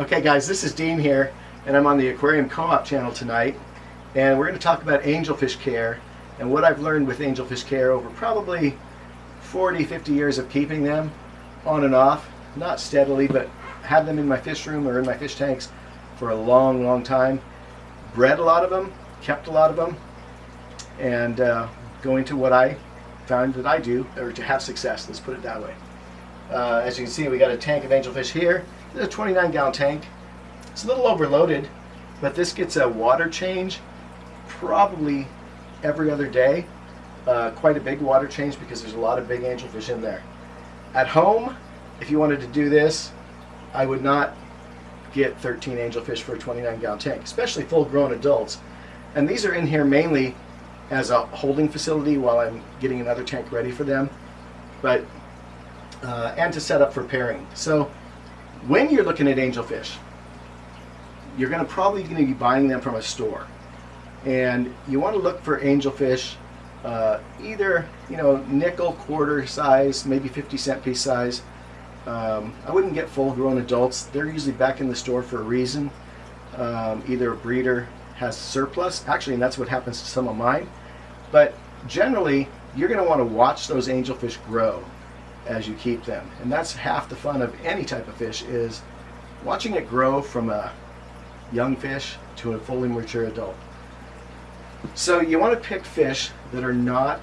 Okay guys, this is Dean here, and I'm on the Aquarium Co-op channel tonight, and we're going to talk about angelfish care and what I've learned with angelfish care over probably 40, 50 years of keeping them on and off, not steadily, but had them in my fish room or in my fish tanks for a long, long time. Bred a lot of them, kept a lot of them, and uh, going to what I found that I do, or to have success, let's put it that way. Uh, as you can see, we got a tank of angelfish here. It's a 29 gallon tank. It's a little overloaded, but this gets a water change probably every other day. Uh, quite a big water change because there's a lot of big angelfish in there. At home, if you wanted to do this, I would not get 13 angelfish for a 29 gallon tank, especially full grown adults. And these are in here mainly as a holding facility while I'm getting another tank ready for them, but uh, and to set up for pairing. So when you're looking at angelfish, you're going to probably going to be buying them from a store, and you want to look for angelfish, uh, either you know nickel quarter size, maybe 50 cent piece size. Um, I wouldn't get full-grown adults. They're usually back in the store for a reason. Um, either a breeder has surplus, actually, and that's what happens to some of mine. But generally, you're going to want to watch those angelfish grow as you keep them. And that's half the fun of any type of fish is watching it grow from a young fish to a fully mature adult. So you want to pick fish that are not,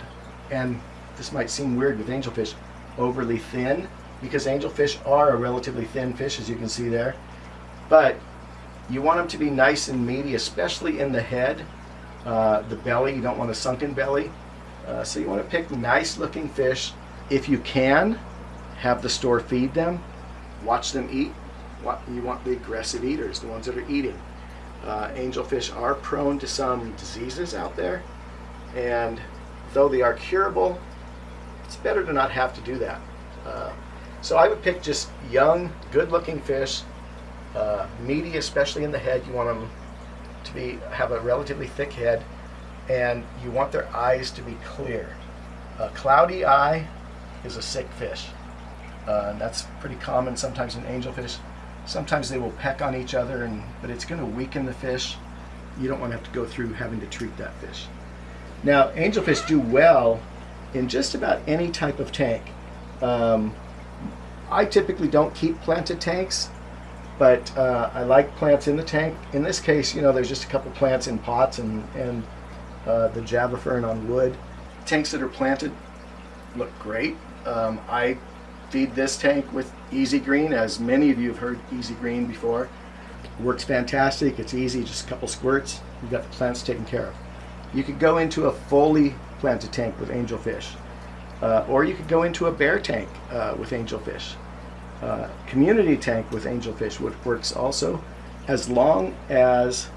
and this might seem weird with angelfish, overly thin, because angelfish are a relatively thin fish, as you can see there. But you want them to be nice and meaty, especially in the head, uh, the belly. You don't want a sunken belly. Uh, so you want to pick nice looking fish if you can, have the store feed them, watch them eat. You want the aggressive eaters, the ones that are eating. Uh, angelfish are prone to some diseases out there, and though they are curable, it's better to not have to do that. Uh, so I would pick just young, good-looking fish, uh, meaty, especially in the head. You want them to be have a relatively thick head, and you want their eyes to be clear. A cloudy eye is a sick fish. Uh, and that's pretty common sometimes in angelfish. Sometimes they will peck on each other, and but it's going to weaken the fish. You don't want to have to go through having to treat that fish. Now, angelfish do well in just about any type of tank. Um, I typically don't keep planted tanks, but uh, I like plants in the tank. In this case, you know, there's just a couple plants in pots and, and uh, the Java fern on wood. Tanks that are planted look great. Um, I feed this tank with Easy Green, as many of you have heard Easy Green before. It works fantastic. It's easy, just a couple squirts. You've got the plants taken care of. You could go into a fully planted tank with angelfish. Uh, or you could go into a bare tank uh, with angelfish. Uh, community tank with angelfish works also as long as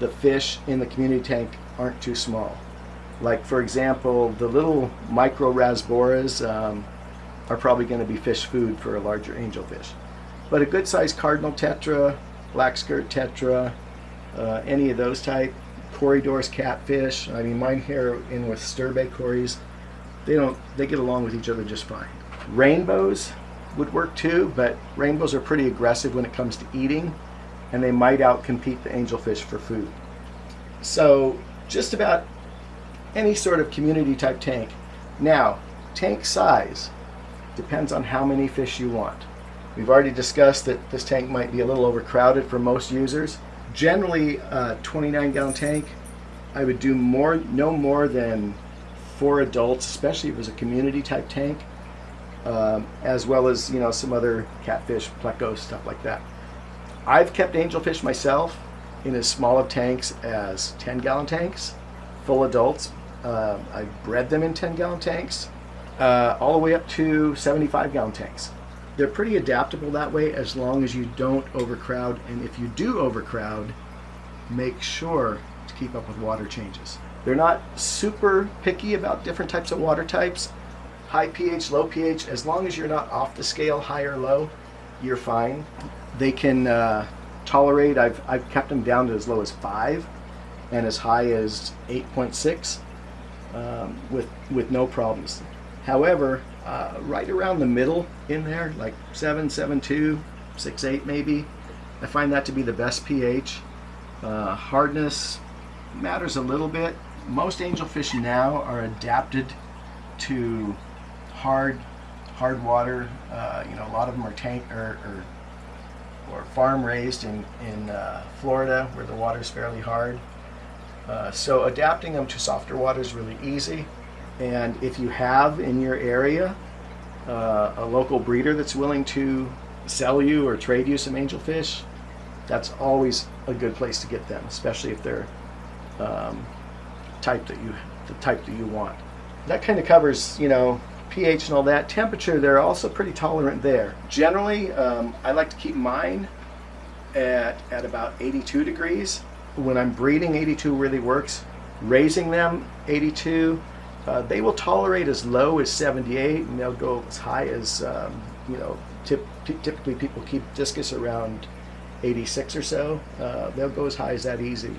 the fish in the community tank aren't too small. Like for example, the little micro rasboras um, are probably going to be fish food for a larger angelfish. But a good sized cardinal tetra, black skirt tetra, uh, any of those type, Corydoras catfish, I mean mine here in with sterbai corys, they don't, they get along with each other just fine. Rainbows would work too, but rainbows are pretty aggressive when it comes to eating and they might outcompete the angelfish for food. So just about any sort of community type tank. Now, tank size depends on how many fish you want. We've already discussed that this tank might be a little overcrowded for most users. Generally, a 29 gallon tank, I would do more, no more than four adults, especially if it was a community type tank, um, as well as you know some other catfish, plecos, stuff like that. I've kept angelfish myself in as small of tanks as 10 gallon tanks, full adults, uh, I bred them in 10 gallon tanks, uh, all the way up to 75 gallon tanks. They're pretty adaptable that way as long as you don't overcrowd. And if you do overcrowd, make sure to keep up with water changes. They're not super picky about different types of water types. High pH, low pH, as long as you're not off the scale, high or low, you're fine. They can uh, tolerate, I've, I've kept them down to as low as 5 and as high as 8.6 um, with, with no problems. However, uh, right around the middle in there, like 7, 7, 2, 6, 8 maybe, I find that to be the best pH. Uh, hardness matters a little bit. Most angelfish now are adapted to hard, hard water. Uh, you know, a lot of them are tank or, or, or farm raised in in uh, Florida where the water is fairly hard. Uh, so adapting them to softer water is really easy. And if you have in your area uh, a local breeder that's willing to sell you or trade you some angelfish, that's always a good place to get them, especially if they're um, type that you the type that you want. That kind of covers, you know, pH and all that. Temperature, they're also pretty tolerant there. Generally, um, I like to keep mine at, at about 82 degrees. When I'm breeding, 82 really works. Raising them, 82. Uh, they will tolerate as low as 78, and they'll go as high as, um, you know, tip, typically people keep discus around 86 or so. Uh, they'll go as high as that easy.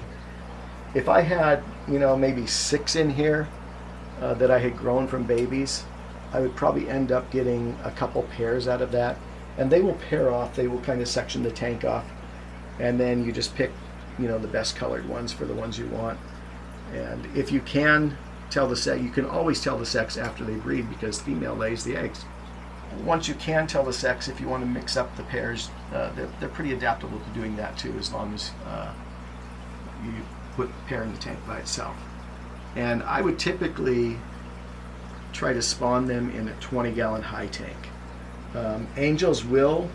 If I had, you know, maybe six in here uh, that I had grown from babies, I would probably end up getting a couple pairs out of that. And they will pair off, they will kind of section the tank off. And then you just pick, you know, the best colored ones for the ones you want. And if you can tell the sex, you can always tell the sex after they breed because female lays the eggs. Once you can tell the sex, if you want to mix up the pairs, uh, they're, they're pretty adaptable to doing that too, as long as uh, you put the pair in the tank by itself. And I would typically try to spawn them in a 20 gallon high tank. Um, angels will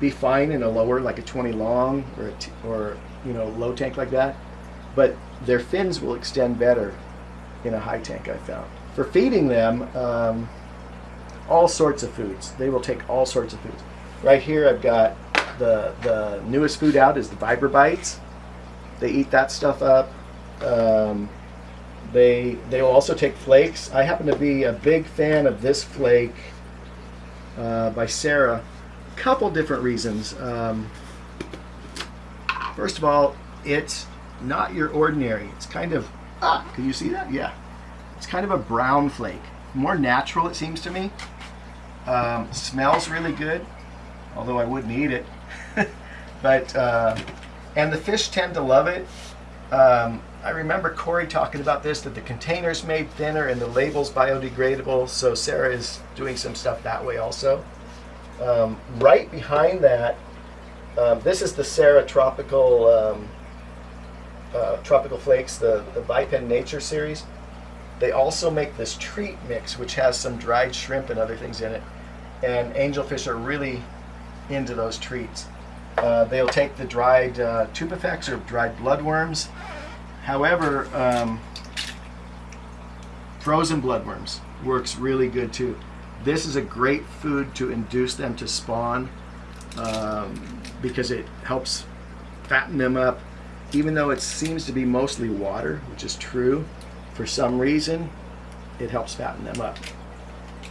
be fine in a lower, like a 20 long or, or you know, low tank like that, but their fins will extend better in a high tank, I found. For feeding them, um, all sorts of foods. They will take all sorts of foods. Right here I've got the, the newest food out is the Vibra bites. They eat that stuff up. Um, they they will also take flakes. I happen to be a big fan of this flake uh, by Sera. A couple different reasons. Um, first of all, it's not your ordinary. It's kind of ah, can you see that? Yeah, it's kind of a brown flake. More natural, it seems to me. Um, smells really good, although I wouldn't eat it. but uh, and the fish tend to love it. Um, I remember Cory talking about this, that the container's made thinner and the label's biodegradable, so Sera is doing some stuff that way also. Um, right behind that, um, this is the Sera Tropical um, uh, Tropical Flakes, the, the Vipan Nature series. They also make this treat mix, which has some dried shrimp and other things in it. And angelfish are really into those treats. Uh, they'll take the dried uh, tubifex or dried bloodworms However, um, frozen bloodworms works really good too. This is a great food to induce them to spawn um, because it helps fatten them up. Even though it seems to be mostly water, which is true, for some reason, it helps fatten them up.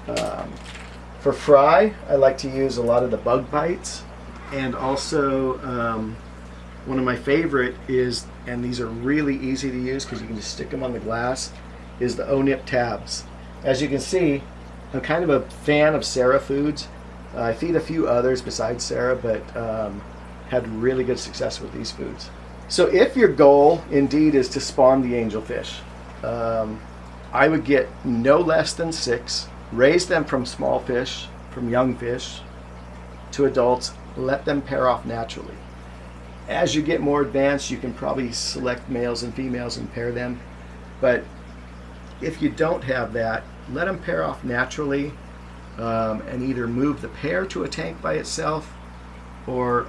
Um, for fry, I like to use a lot of the bug bites and also um, one of my favorite is, and these are really easy to use because you can just stick them on the glass, is the O-Nip tabs. As you can see, I'm kind of a fan of Sera Foods. I feed a few others besides Sera, but um, had really good success with these foods. So if your goal indeed is to spawn the angelfish, um, I would get no less than six, raise them from small fish, from young fish, to adults, let them pair off naturally. As you get more advanced, you can probably select males and females and pair them. But if you don't have that, let them pair off naturally um, and either move the pair to a tank by itself or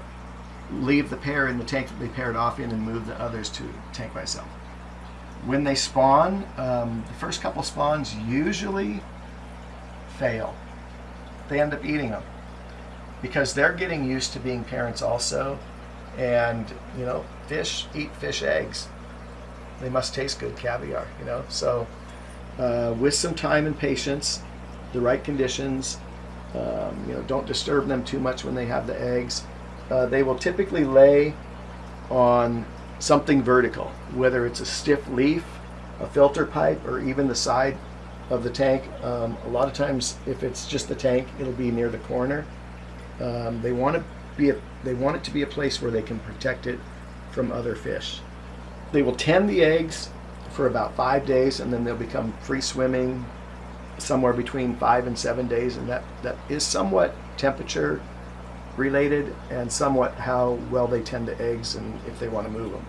leave the pair in the tank that they paired off in and move the others to tank by itself. When they spawn, um, the first couple spawns usually fail. They end up eating them because they're getting used to being parents also and you know fish eat fish eggs they must taste good caviar you know so uh, with some time and patience the right conditions um, you know don't disturb them too much when they have the eggs. Uh, they will typically lay on something vertical whether it's a stiff leaf a filter pipe or even the side of the tank. Um, a lot of times if it's just the tank it'll be near the corner. Um, they want to be a, they want it to be a place where they can protect it from other fish. They will tend the eggs for about five days, and then they'll become free swimming somewhere between five and seven days, and that, that is somewhat temperature related and somewhat how well they tend to eggs and if they want to move them.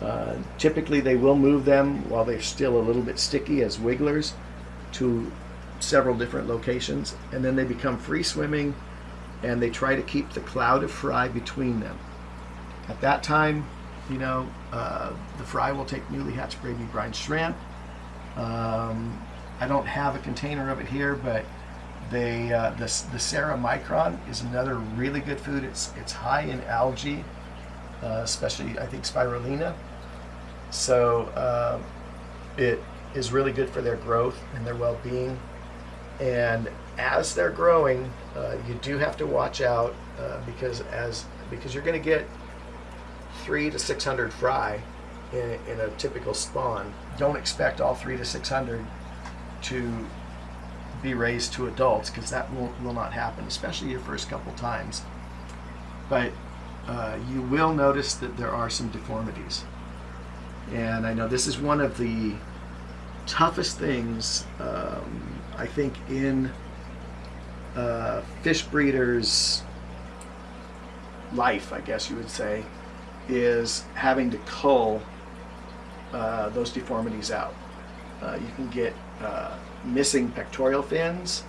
Uh, typically, they will move them while they're still a little bit sticky as wigglers to several different locations, and then they become free swimming and they try to keep the cloud of fry between them. At that time, you know, uh, the fry will take newly hatched gravy brine shrimp. Um, I don't have a container of it here, but they uh, the the Sera Micron is another really good food. It's it's high in algae, uh, especially I think spirulina. So uh, it is really good for their growth and their well-being. And as they're growing, uh, you do have to watch out uh, because as because you're going to get three to six hundred fry in, in a typical spawn. Don't expect all three to six hundred to be raised to adults because that will, will not happen, especially your first couple times. But uh, you will notice that there are some deformities. And I know this is one of the toughest things, um, I think, in uh, fish breeders' life, I guess you would say, is having to cull uh, those deformities out. Uh, you can get uh, missing pectoral fins.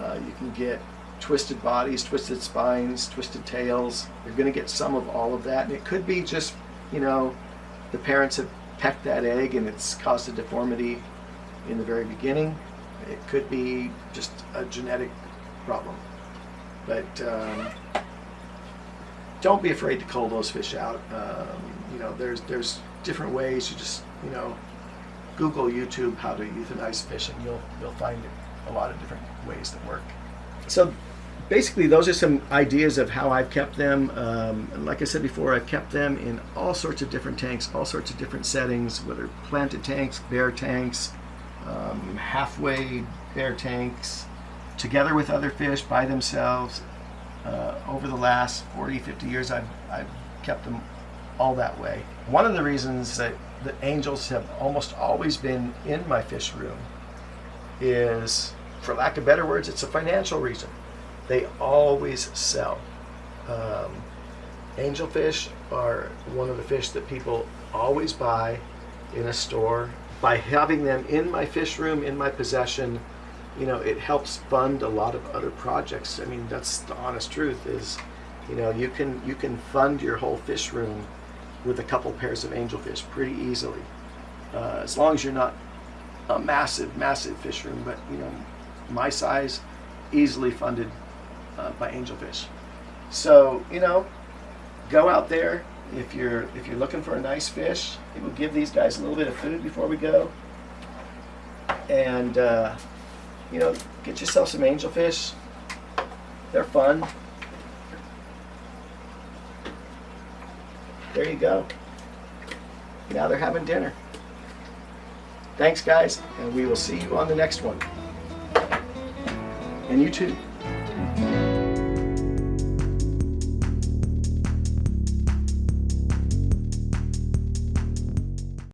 Uh, you can get twisted bodies, twisted spines, twisted tails. You're going to get some of all of that. And it could be just, you know, the parents have pecked that egg and it's caused a deformity in the very beginning. It could be just a genetic problem. But um, don't be afraid to cull those fish out. Um, you know, there's there's different ways. You just you know, Google YouTube how to euthanize fish, and you'll you'll find a lot of different ways that work. So basically, those are some ideas of how I've kept them. Um, like I said before, I've kept them in all sorts of different tanks, all sorts of different settings, whether planted tanks, bare tanks, um, halfway bare tanks, together with other fish by themselves. Uh, over the last 40, 50 years, I've, I've kept them all that way. One of the reasons that the angels have almost always been in my fish room is, for lack of better words, it's a financial reason. They always sell. Um, angelfish are one of the fish that people always buy in a store. By having them in my fish room, in my possession, you know, it helps fund a lot of other projects. I mean, that's the honest truth is, you know, you can you can fund your whole fish room with a couple pairs of angelfish pretty easily, uh, as long as you're not a massive, massive fish room. But you know, my size, easily funded uh, by angelfish. So you know, go out there if you're if you're looking for a nice fish. We'll give these guys a little bit of food before we go, and. Uh, you know, get yourself some angelfish. They're fun. There you go. Now they're having dinner. Thanks, guys, and we will see you on the next one. And you too.